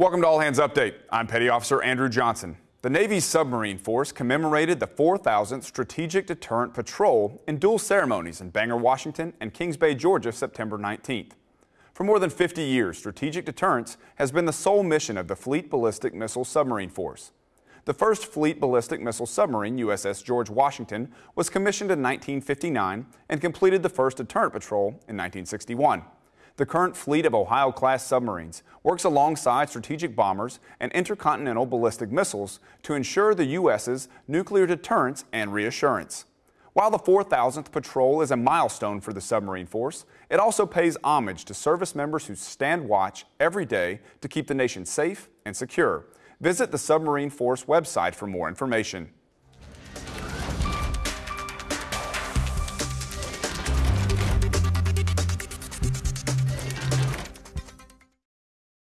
Welcome to All Hands Update. I'm Petty Officer Andrew Johnson. The Navy's submarine force commemorated the 4,000th Strategic Deterrent Patrol in dual ceremonies in Bangor, Washington and Kings Bay, Georgia, September 19th. For more than 50 years, strategic deterrence has been the sole mission of the Fleet Ballistic Missile Submarine Force. The first Fleet Ballistic Missile Submarine, USS George Washington, was commissioned in 1959 and completed the first deterrent patrol in 1961. The current fleet of Ohio-class submarines works alongside strategic bombers and intercontinental ballistic missiles to ensure the U.S.'s nuclear deterrence and reassurance. While the 4,000th patrol is a milestone for the submarine force, it also pays homage to service members who stand watch every day to keep the nation safe and secure. Visit the Submarine Force website for more information.